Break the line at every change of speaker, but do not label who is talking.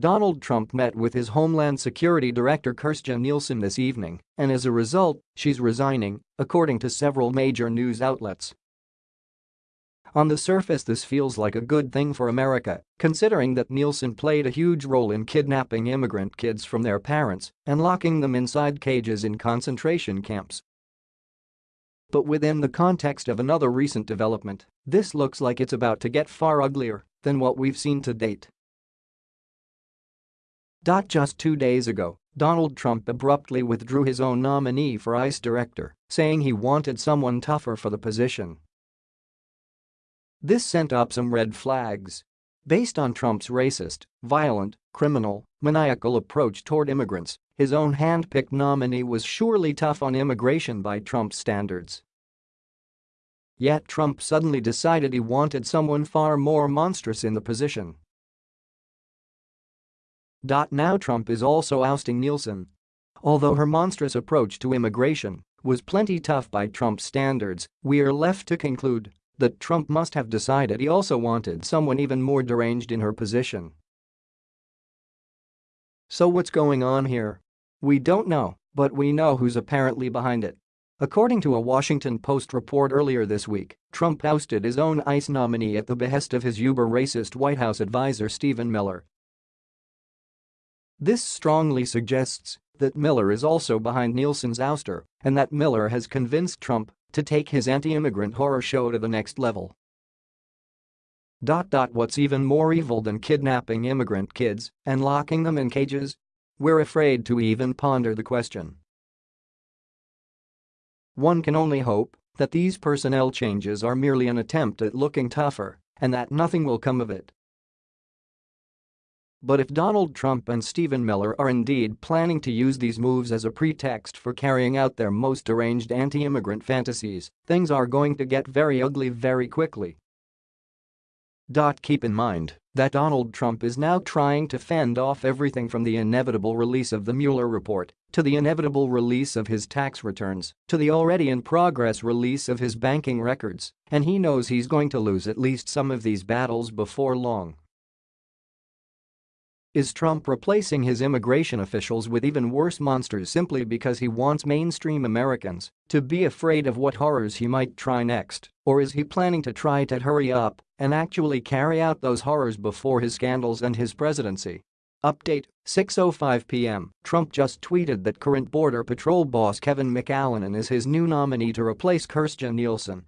Donald Trump met with his Homeland Security Director Kirstjen Nielsen this evening, and as a result, she's resigning, according to several major news outlets. On the surface this feels like a good thing for America, considering that Nielsen played a huge role in kidnapping immigrant kids from their parents and locking them inside cages in concentration camps. But within the context of another recent development, this looks like it's about to get far uglier than what we've seen to date. Just two days ago, Donald Trump abruptly withdrew his own nominee for ICE director, saying he wanted someone tougher for the position. This sent up some red flags. Based on Trump's racist, violent, criminal, maniacal approach toward immigrants, his own hand-picked nominee was surely tough on immigration by Trump standards. Yet Trump suddenly decided he wanted someone far more monstrous in the position. Now Trump is also ousting Nielsen. Although her monstrous approach to immigration was plenty tough by Trump's standards, we are left to conclude that Trump must have decided he also wanted someone even more deranged in her position. So what's going on here? We don't know, but we know who's apparently behind it. According to a Washington Post report earlier this week, Trump ousted his own ICE nominee at the behest of his uber-racist White House advisor Stephen Miller, this strongly suggests that Miller is also behind Nielsen's ouster and that Miller has convinced Trump to take his anti-immigrant horror show to the next level. What's even more evil than kidnapping immigrant kids and locking them in cages? We're afraid to even ponder the question. One can only hope that these personnel changes are merely an attempt at looking tougher and that nothing will come of it. But if Donald Trump and Stephen Miller are indeed planning to use these moves as a pretext for carrying out their most deranged anti-immigrant fantasies, things are going to get very ugly very quickly. Dot. Keep in mind that Donald Trump is now trying to fend off everything from the inevitable release of the Mueller report to the inevitable release of his tax returns to the already in progress release of his banking records, and he knows he's going to lose at least some of these battles before long. Is Trump replacing his immigration officials with even worse monsters simply because he wants mainstream Americans to be afraid of what horrors he might try next, or is he planning to try to hurry up and actually carry out those horrors before his scandals and his presidency? Update 6.05 p.m. Trump just tweeted that current Border Patrol boss Kevin McAleenan is his new nominee to replace Kirstjen Nielsen